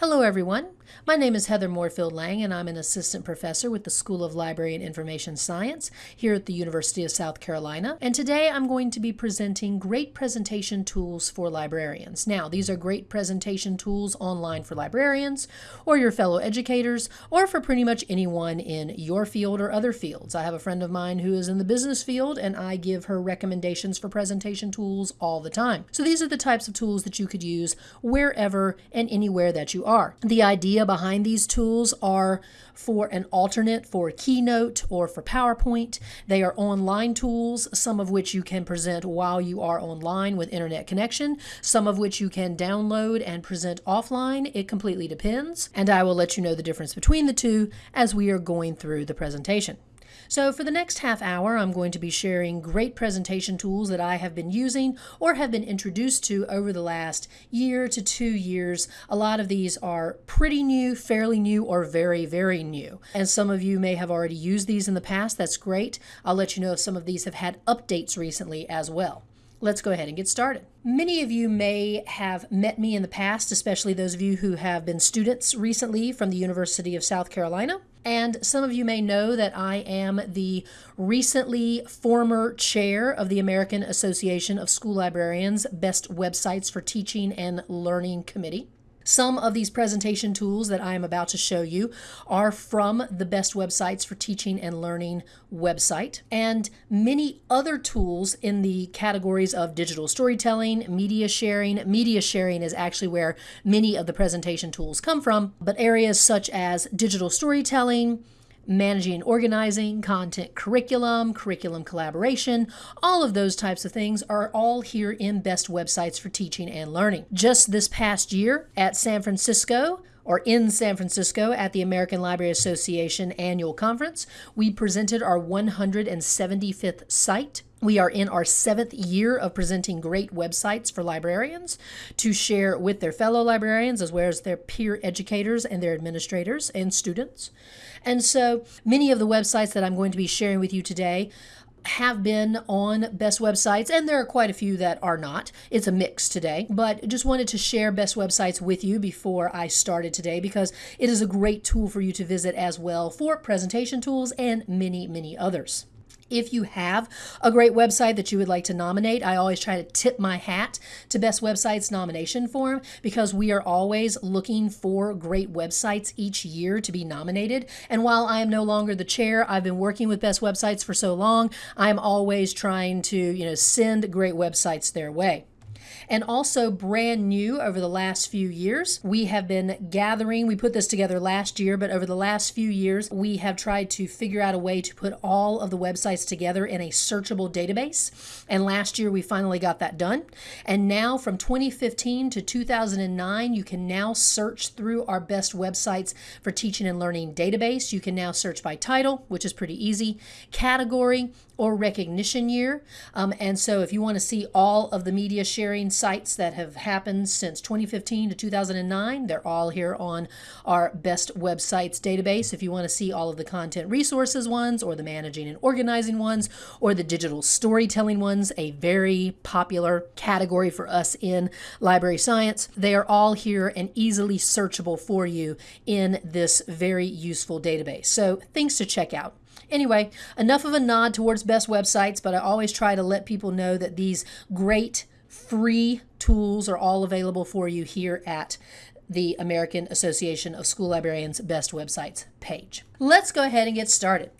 Hello, everyone. My name is Heather Moorefield Lang, and I'm an assistant professor with the School of Library and Information Science here at the University of South Carolina. And today I'm going to be presenting great presentation tools for librarians. Now, these are great presentation tools online for librarians or your fellow educators or for pretty much anyone in your field or other fields. I have a friend of mine who is in the business field, and I give her recommendations for presentation tools all the time. So these are the types of tools that you could use wherever and anywhere that you are. The idea behind these tools are for an alternate for Keynote or for PowerPoint. They are online tools, some of which you can present while you are online with internet connection, some of which you can download and present offline. It completely depends, and I will let you know the difference between the two as we are going through the presentation. So for the next half hour, I'm going to be sharing great presentation tools that I have been using or have been introduced to over the last year to two years. A lot of these are pretty new, fairly new, or very, very new. And some of you may have already used these in the past. That's great. I'll let you know if some of these have had updates recently as well. Let's go ahead and get started. Many of you may have met me in the past, especially those of you who have been students recently from the University of South Carolina. And some of you may know that I am the recently former chair of the American Association of School Librarians Best Websites for Teaching and Learning Committee. Some of these presentation tools that I am about to show you are from the Best Websites for Teaching and Learning website, and many other tools in the categories of digital storytelling, media sharing. Media sharing is actually where many of the presentation tools come from, but areas such as digital storytelling, managing and organizing, content curriculum, curriculum collaboration, all of those types of things are all here in Best Websites for Teaching and Learning. Just this past year at San Francisco, or in San Francisco at the American Library Association annual conference. We presented our 175th site. We are in our seventh year of presenting great websites for librarians to share with their fellow librarians as well as their peer educators and their administrators and students. And so many of the websites that I'm going to be sharing with you today have been on best websites, and there are quite a few that are not. It's a mix today, but just wanted to share best websites with you before I started today because it is a great tool for you to visit as well for presentation tools and many, many others. If you have a great website that you would like to nominate, I always try to tip my hat to Best Websites nomination form because we are always looking for great websites each year to be nominated. And while I am no longer the chair, I've been working with Best Websites for so long, I'm always trying to, you know, send great websites their way. And also brand new over the last few years, we have been gathering, we put this together last year, but over the last few years, we have tried to figure out a way to put all of the websites together in a searchable database. And last year, we finally got that done. And now from 2015 to 2009, you can now search through our best websites for teaching and learning database. You can now search by title, which is pretty easy, category, or recognition year. Um, and so if you want to see all of the media sharing sites that have happened since 2015 to 2009, they're all here on our best websites database. If you want to see all of the content resources ones or the managing and organizing ones or the digital storytelling ones, a very popular category for us in library science, they are all here and easily searchable for you in this very useful database. So things to check out. Anyway, enough of a nod towards best websites, but I always try to let people know that these great free tools are all available for you here at the American Association of School Librarians Best Websites page. Let's go ahead and get started.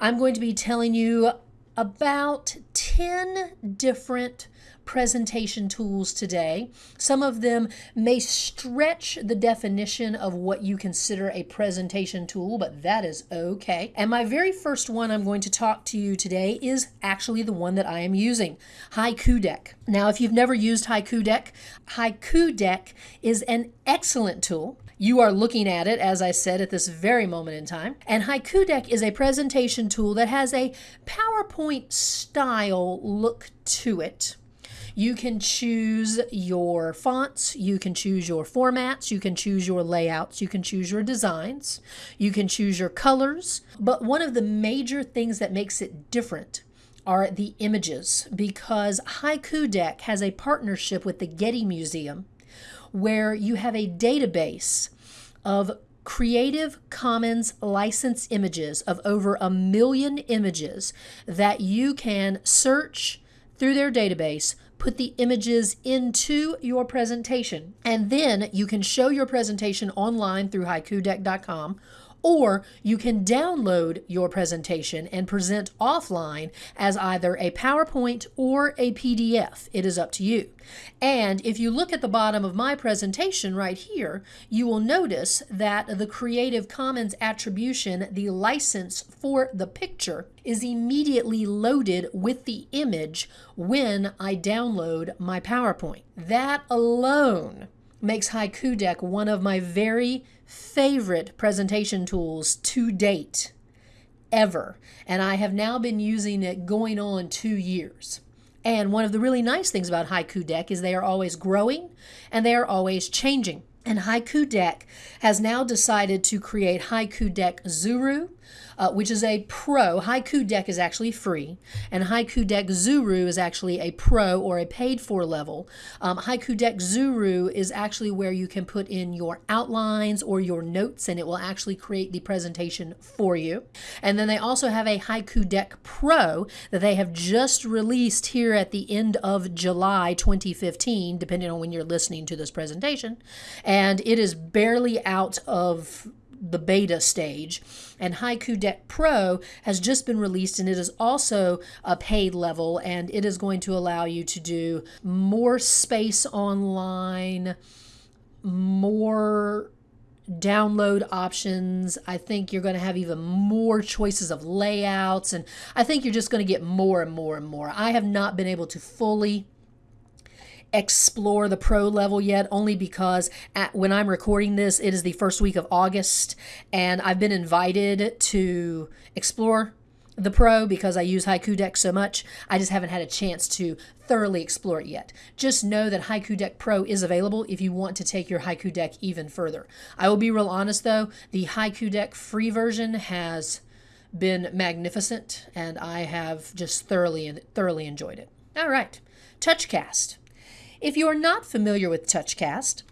I'm going to be telling you about 10 different presentation tools today. Some of them may stretch the definition of what you consider a presentation tool, but that is okay. And my very first one I'm going to talk to you today is actually the one that I am using, Haiku Deck. Now, if you've never used Haiku Deck, Haiku Deck is an excellent tool. You are looking at it, as I said, at this very moment in time. And Haiku Deck is a presentation tool that has a PowerPoint style look to it. You can choose your fonts, you can choose your formats, you can choose your layouts, you can choose your designs, you can choose your colors. But one of the major things that makes it different are the images because Haiku Deck has a partnership with the Getty Museum where you have a database of Creative Commons license images of over a million images that you can search through their database, put the images into your presentation, and then you can show your presentation online through haikudeck.com or you can download your presentation and present offline as either a PowerPoint or a PDF. It is up to you. And if you look at the bottom of my presentation right here, you will notice that the Creative Commons attribution, the license for the picture, is immediately loaded with the image when I download my PowerPoint. That alone makes Haiku Deck one of my very favorite presentation tools to date ever. And I have now been using it going on two years. And one of the really nice things about Haiku Deck is they are always growing and they are always changing. And Haiku Deck has now decided to create Haiku Deck Zuru, uh, which is a pro. Haiku Deck is actually free, and Haiku Deck Zuru is actually a pro or a paid for level. Um, Haiku Deck Zuru is actually where you can put in your outlines or your notes, and it will actually create the presentation for you. And then they also have a Haiku Deck Pro that they have just released here at the end of July 2015, depending on when you're listening to this presentation. And it is barely out of the beta stage. And Haiku Deck Pro has just been released and it is also a paid level and it is going to allow you to do more space online, more download options. I think you're going to have even more choices of layouts and I think you're just going to get more and more and more. I have not been able to fully explore the pro level yet, only because at, when I'm recording this, it is the first week of August, and I've been invited to explore the pro because I use Haiku Deck so much. I just haven't had a chance to thoroughly explore it yet. Just know that Haiku Deck Pro is available if you want to take your Haiku Deck even further. I will be real honest though, the Haiku Deck free version has been magnificent and I have just thoroughly thoroughly enjoyed it. All right. TouchCast. If you're not familiar with TouchCast,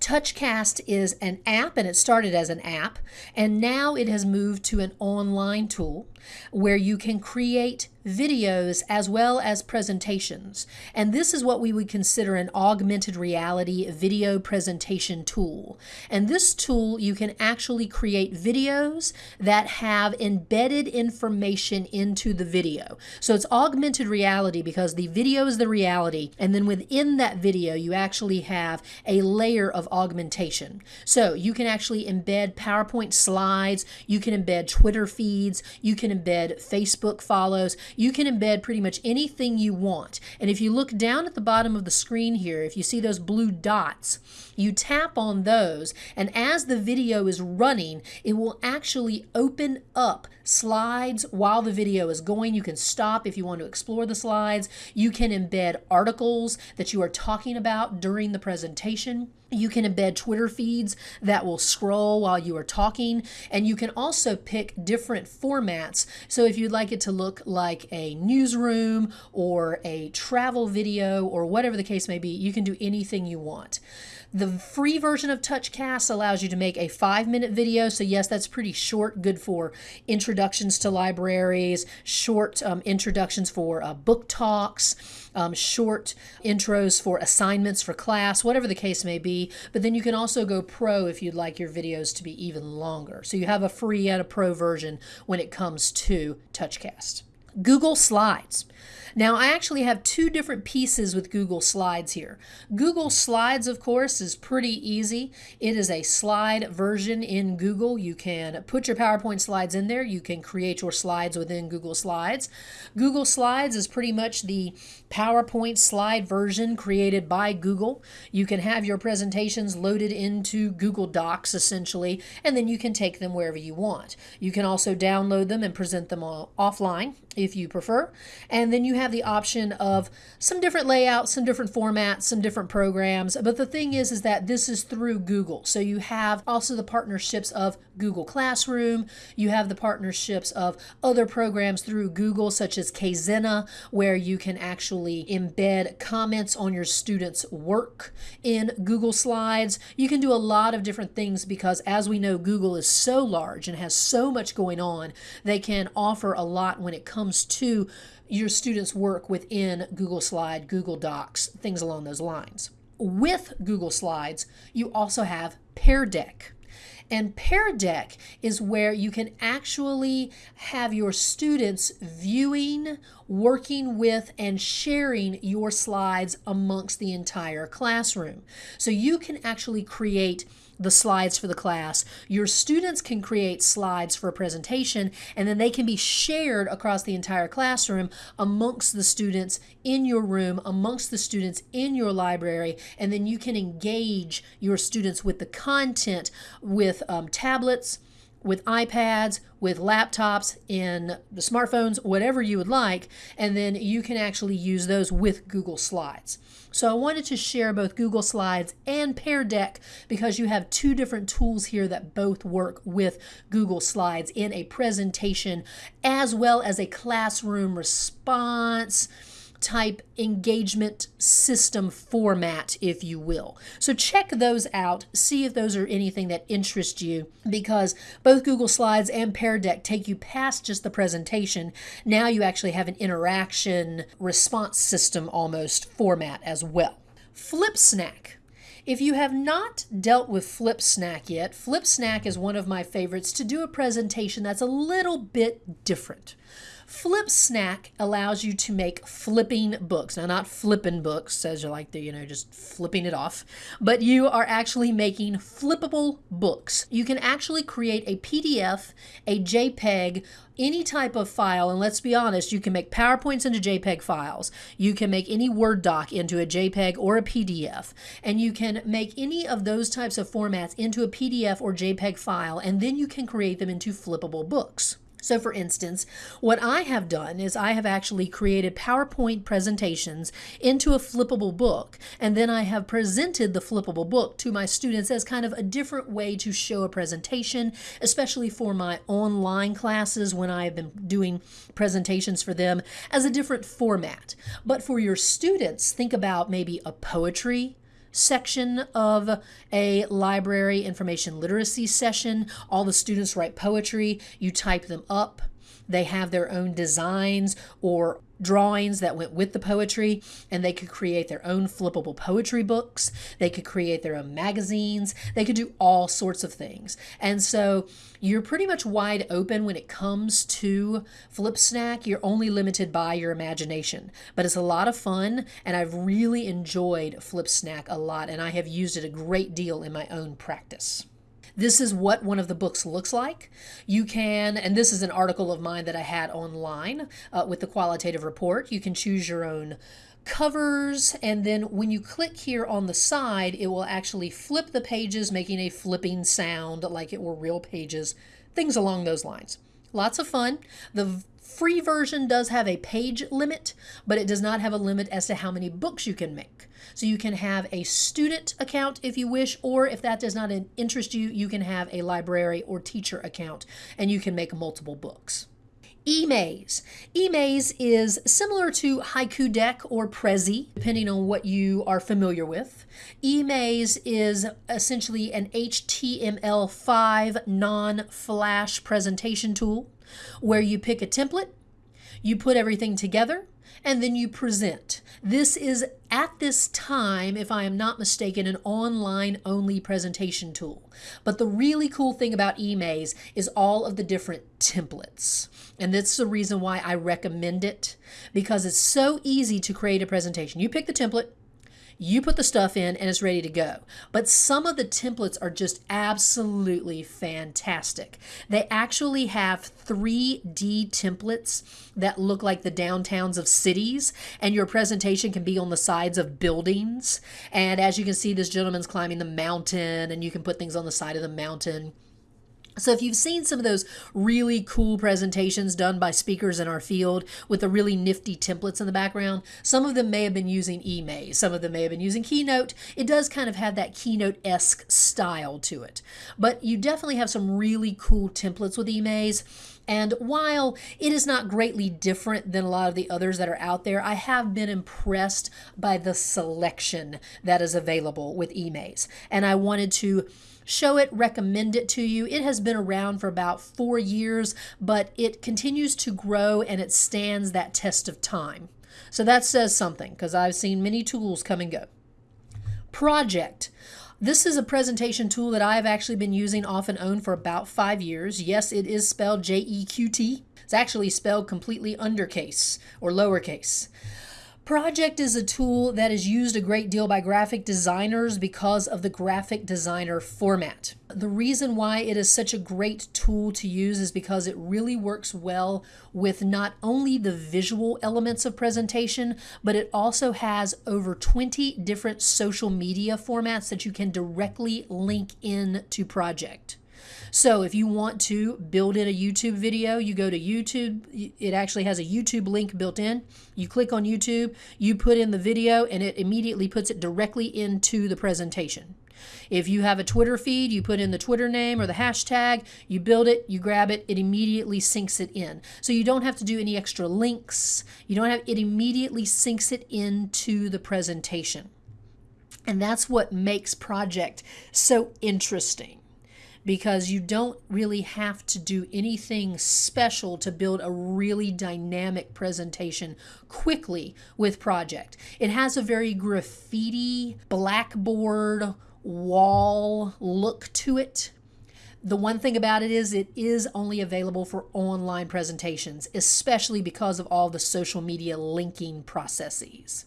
TouchCast is an app and it started as an app and now it has moved to an online tool where you can create videos as well as presentations. And this is what we would consider an augmented reality video presentation tool. And this tool, you can actually create videos that have embedded information into the video. So it's augmented reality because the video is the reality. And then within that video, you actually have a layer of augmentation. So you can actually embed PowerPoint slides, you can embed Twitter feeds, you can embed Facebook follows, you can embed pretty much anything you want. And if you look down at the bottom of the screen here, if you see those blue dots, you tap on those, and as the video is running, it will actually open up slides while the video is going. You can stop if you want to explore the slides. You can embed articles that you are talking about during the presentation. You can embed Twitter feeds that will scroll while you are talking, and you can also pick different formats. So if you'd like it to look like a newsroom or a travel video or whatever the case may be, you can do anything you want. The free version of TouchCast allows you to make a five minute video. So, yes, that's pretty short, good for introductions to libraries, short um, introductions for uh, book talks, um, short intros for assignments for class, whatever the case may be. But then you can also go pro if you'd like your videos to be even longer. So, you have a free and a pro version when it comes to TouchCast. Google Slides. Now, I actually have two different pieces with Google Slides here. Google Slides, of course, is pretty easy. It is a slide version in Google. You can put your PowerPoint slides in there. You can create your slides within Google Slides. Google Slides is pretty much the PowerPoint slide version created by Google. You can have your presentations loaded into Google Docs, essentially, and then you can take them wherever you want. You can also download them and present them offline if you prefer. And then you have the option of some different layouts, some different formats, some different programs. But the thing is, is that this is through Google. So you have also the partnerships of Google Classroom. You have the partnerships of other programs through Google, such as Kaizena, where you can actually embed comments on your students' work in Google Slides. You can do a lot of different things because, as we know, Google is so large and has so much going on, they can offer a lot when it comes to your students' work within Google Slide, Google Docs, things along those lines. With Google Slides, you also have Pear Deck. And Pear Deck is where you can actually have your students viewing, working with, and sharing your slides amongst the entire classroom. So you can actually create the slides for the class. Your students can create slides for a presentation and then they can be shared across the entire classroom amongst the students in your room, amongst the students in your library, and then you can engage your students with the content with um, tablets, with iPads, with laptops, in the smartphones, whatever you would like, and then you can actually use those with Google Slides. So I wanted to share both Google Slides and Pear Deck because you have two different tools here that both work with Google Slides in a presentation as well as a classroom response type engagement system format, if you will. So check those out, see if those are anything that interest you, because both Google Slides and Pear Deck take you past just the presentation. Now you actually have an interaction response system almost format as well. FlipSnack. If you have not dealt with FlipSnack yet, FlipSnack is one of my favorites to do a presentation that's a little bit different. FlipSnack allows you to make flipping books. Now, not flipping books, as you like to, you know, just flipping it off, but you are actually making flippable books. You can actually create a PDF, a JPEG, any type of file, and let's be honest, you can make PowerPoints into JPEG files. You can make any Word doc into a JPEG or a PDF, and you can make any of those types of formats into a PDF or JPEG file, and then you can create them into flippable books. So for instance, what I have done is I have actually created PowerPoint presentations into a flippable book, and then I have presented the flippable book to my students as kind of a different way to show a presentation, especially for my online classes when I have been doing presentations for them as a different format. But for your students, think about maybe a poetry section of a library information literacy session. All the students write poetry, you type them up. They have their own designs or drawings that went with the poetry, and they could create their own flippable poetry books. They could create their own magazines. They could do all sorts of things. And so you're pretty much wide open when it comes to FlipSnack. You're only limited by your imagination, but it's a lot of fun, and I've really enjoyed FlipSnack a lot, and I have used it a great deal in my own practice. This is what one of the books looks like. You can, and this is an article of mine that I had online uh, with the qualitative report. You can choose your own covers and then when you click here on the side it will actually flip the pages making a flipping sound like it were real pages things along those lines lots of fun the free version does have a page limit but it does not have a limit as to how many books you can make so you can have a student account if you wish, or if that does not interest you, you can have a library or teacher account and you can make multiple books. eMaze. eMaze is similar to Haiku Deck or Prezi, depending on what you are familiar with. eMaze is essentially an HTML5 non-flash presentation tool where you pick a template, you put everything together, and then you present. This is at this time, if I am not mistaken, an online only presentation tool. But the really cool thing about eMaze is all of the different templates. And that's the reason why I recommend it because it's so easy to create a presentation. You pick the template, you put the stuff in and it's ready to go. But some of the templates are just absolutely fantastic. They actually have 3D templates that look like the downtowns of cities, and your presentation can be on the sides of buildings. And as you can see, this gentleman's climbing the mountain, and you can put things on the side of the mountain So, if you've seen some of those really cool presentations done by speakers in our field with the really nifty templates in the background, some of them may have been using eMaze, some of them may have been using Keynote. It does kind of have that Keynote esque style to it. But you definitely have some really cool templates with eMaze. And while it is not greatly different than a lot of the others that are out there, I have been impressed by the selection that is available with eMaze. And I wanted to show it, recommend it to you. It has been around for about four years, but it continues to grow and it stands that test of time. So that says something because I've seen many tools come and go. Projeqt. This is a presentation tool that I've actually been using off and on for about five years. Yes, it is spelled J E Q T. It's actually spelled completely undercase or lowercase. Projeqt is a tool that is used a great deal by graphic designers because of the graphic designer format. The reason why it is such a great tool to use is because it really works well with not only the visual elements of presentation, but it also has over 20 different social media formats that you can directly link in to Projeqt. So if you want to build in a YouTube video, you go to YouTube. It actually has a YouTube link built in. You click on YouTube, you put in the video, and it immediately puts it directly into the presentation. If you have a Twitter feed, you put in the Twitter name or the hashtag, you build it, you grab it, it immediately syncs it in. So you don't have to do any extra links. You don't have it immediately syncs it into the presentation. And that's what makes projeqt so interesting because you don't really have to do anything special to build a really dynamic presentation quickly with Projeqt. It has a very graffiti, blackboard, wall look to it. The one thing about it is it is only available for online presentations, especially because of all the social media linking processes.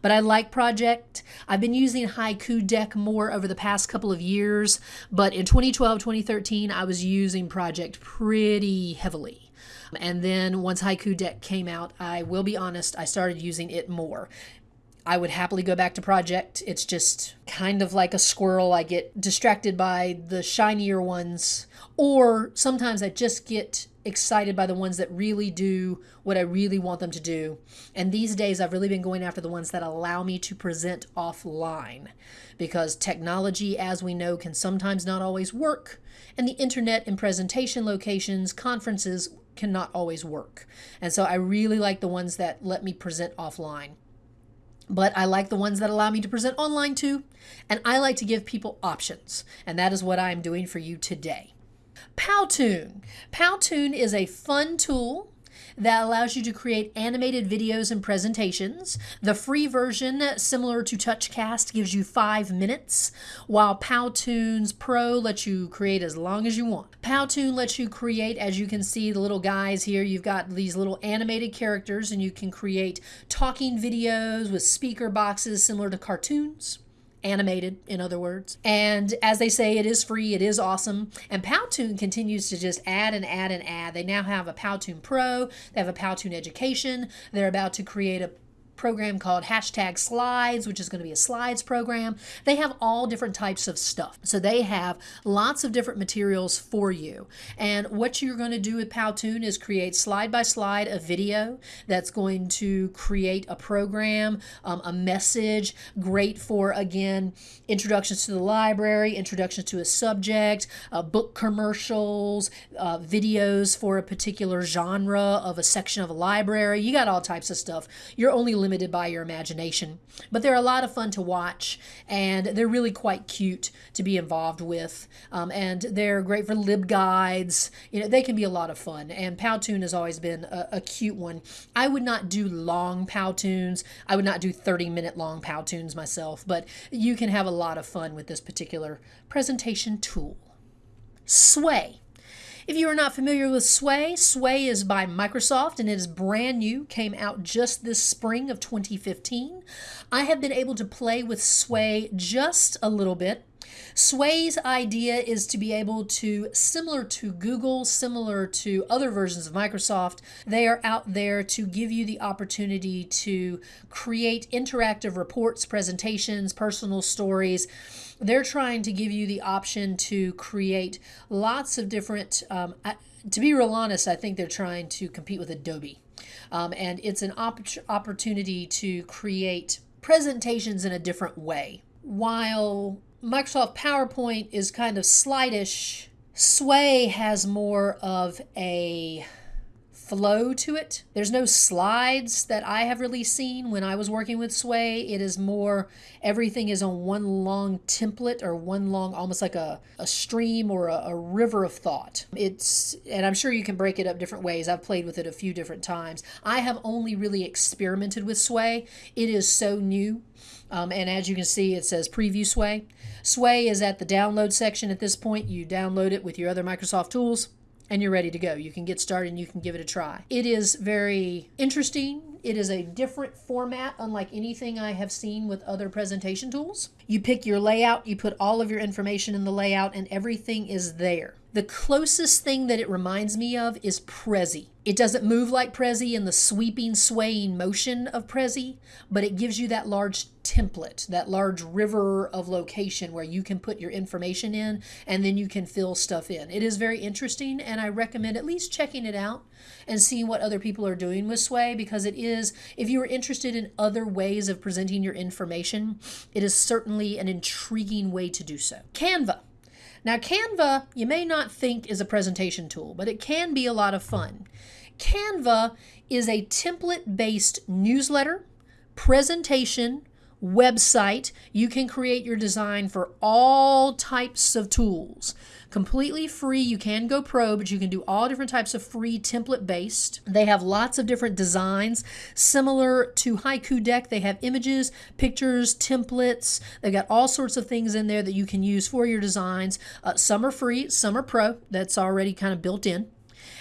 But I like Projeqt. I've been using Haiku Deck more over the past couple of years, but in 2012, 2013, I was using Projeqt pretty heavily. And then once Haiku Deck came out, I will be honest, I started using it more. I would happily go back to Projeqt. It's just kind of like a squirrel. I get distracted by the shinier ones, or sometimes I just get excited by the ones that really do what I really want them to do. And these days, I've really been going after the ones that allow me to present offline because technology, as we know, can sometimes not always work, and the internet and presentation locations, conferences cannot always work. And so I really like the ones that let me present offline but I like the ones that allow me to present online too, and I like to give people options, and that is what I am doing for you today. Powtoon. Powtoon is a fun tool that allows you to create animated videos and presentations. The free version, similar to TouchCast, gives you five minutes, while Powtoons Pro lets you create as long as you want. Powtoon lets you create, as you can see, the little guys here. You've got these little animated characters, and you can create talking videos with speaker boxes similar to cartoons animated, in other words. And as they say, it is free, it is awesome. And Powtoon continues to just add and add and add. They now have a Powtoon Pro, they have a Powtoon Education. They're about to create a program called hashtag slides, which is going to be a slides program. They have all different types of stuff. So they have lots of different materials for you. And what you're going to do with Powtoon is create slide by slide a video that's going to create a program, um, a message, great for, again, introductions to the library, introductions to a subject, uh, book commercials, uh, videos for a particular genre of a section of a library. You got all types of stuff. You're only limited by your imagination. But they're a lot of fun to watch, and they're really quite cute to be involved with. Um, and they're great for LibGuides. You know, they can be a lot of fun. And Powtoon has always been a, a cute one. I would not do long Powtoons. I would not do 30 minute long Powtoons myself, but you can have a lot of fun with this particular presentation tool. Sway. If you are not familiar with Sway, Sway is by Microsoft and it is brand new, came out just this spring of 2015. I have been able to play with Sway just a little bit. Sway's idea is to be able to, similar to Google, similar to other versions of Microsoft, they are out there to give you the opportunity to create interactive reports, presentations, personal stories. They're trying to give you the option to create lots of different, um, to be real honest, I think they're trying to compete with Adobe. Um, and it's an op- opportunity to create presentations in a different way. While Microsoft PowerPoint is kind of slightish, Sway has more of a flow to it. There's no slides that I have really seen when I was working with Sway. It is more everything is on one long template or one long, almost like a, a stream or a, a river of thought. It's, and I'm sure you can break it up different ways. I've played with it a few different times. I have only really experimented with Sway. It is so new. Um, and as you can see, it says preview Sway. Sway is at the download section at this point. You download it with your other Microsoft tools and you're ready to go. You can get started and you can give it a try. It is very interesting. It is a different format, unlike anything I have seen with other presentation tools. You pick your layout, you put all of your information in the layout, and everything is there. The closest thing that it reminds me of is Prezi. It doesn't move like Prezi in the sweeping, swaying motion of Prezi, but it gives you that large template, that large river of location where you can put your information in and then you can fill stuff in. It is very interesting, and I recommend at least checking it out and seeing what other people are doing with Sway because it is, if you are interested in other ways of presenting your information, it is certainly an intriguing way to do so. Canva. Now, Canva, you may not think is a presentation tool, but it can be a lot of fun. Canva is a template based newsletter, presentation, website. You can create your design for all types of tools. Completely free. You can go pro, but you can do all different types of free template based. They have lots of different designs. Similar to Haiku Deck, they have images, pictures, templates. They've got all sorts of things in there that you can use for your designs. Uh, some are free, some are pro. That's already kind of built in.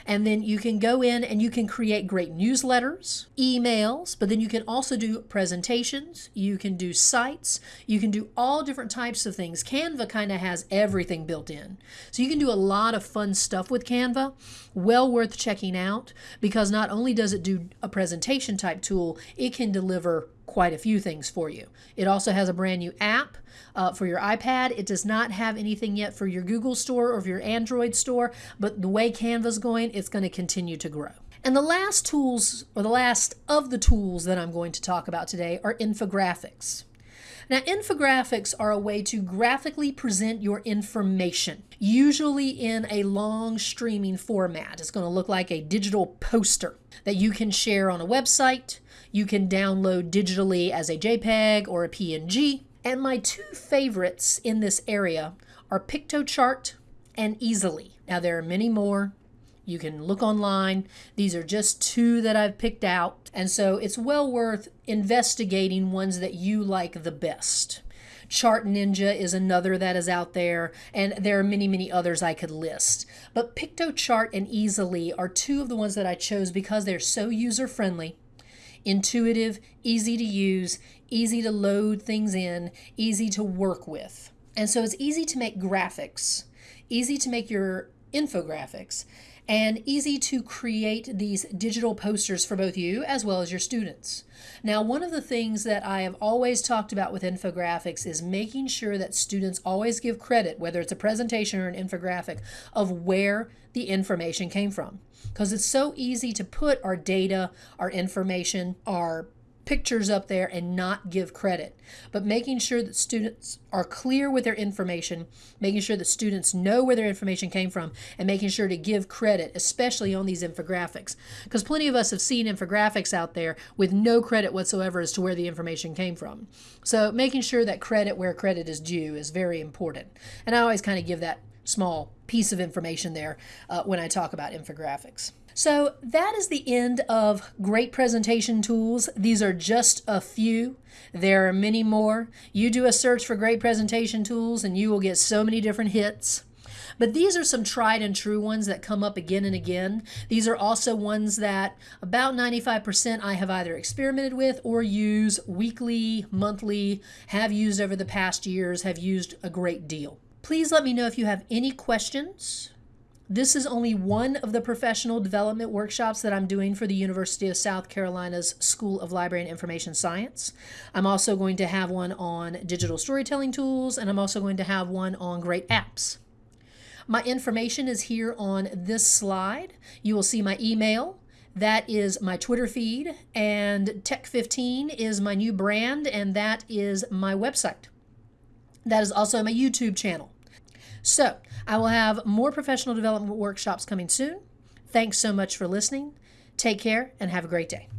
And then you can go in and you can create great newsletters, emails, but then you can also do presentations, you can do sites, you can do all different types of things. Canva kind of has everything built in. So you can do a lot of fun stuff with Canva. Well worth checking out because not only does it do a presentation type tool, it can deliver quite a few things for you. It also has a brand new app uh, for your iPad. It does not have anything yet for your Google store or your Android store, but the way Canva's going, it's going to continue to grow. And the last tools, or the last of the tools that I'm going to talk about today, are infographics. Now, infographics are a way to graphically present your information, usually in a long streaming format. It's going to look like a digital poster that you can share on a website, you can download digitally as a JPEG or a PNG. And my two favorites in this area are Piktochart and Easel.ly. Now, there are many more. You can look online. These are just two that I've picked out. And so it's well worth investigating ones that you like the best. Chart Ninja is another that is out there, and there are many, many others I could list. But Piktochart and Easel.ly are two of the ones that I chose because they're so user friendly intuitive, easy to use, easy to load things in, easy to work with. And so it's easy to make graphics, easy to make your infographics, and easy to create these digital posters for both you as well as your students. Now, one of the things that I have always talked about with infographics is making sure that students always give credit, whether it's a presentation or an infographic, of where the information came from. Because it's so easy to put our data, our information, our pictures up there and not give credit, but making sure that students are clear with their information, making sure that students know where their information came from, and making sure to give credit, especially on these infographics. Because plenty of us have seen infographics out there with no credit whatsoever as to where the information came from. So making sure that credit where credit is due is very important. And I always kind of give that small piece of information there uh, when I talk about infographics. So that is the end of great presentation tools. These are just a few. There are many more. You do a search for great presentation tools and you will get so many different hits. But these are some tried and true ones that come up again and again. These are also ones that about 95% I have either experimented with or use weekly, monthly, have used over the past years, have used a great deal. Please let me know if you have any questions this is only one of the professional development workshops that I'm doing for the University of South Carolina's School of Library and Information Science. I'm also going to have one on digital storytelling tools, and I'm also going to have one on great apps. My information is here on this slide. You will see my email. That is my Twitter feed, and Tech15 is my new brand, and that is my website. That is also my YouTube channel. So, I will have more professional development workshops coming soon. Thanks so much for listening. Take care and have a great day.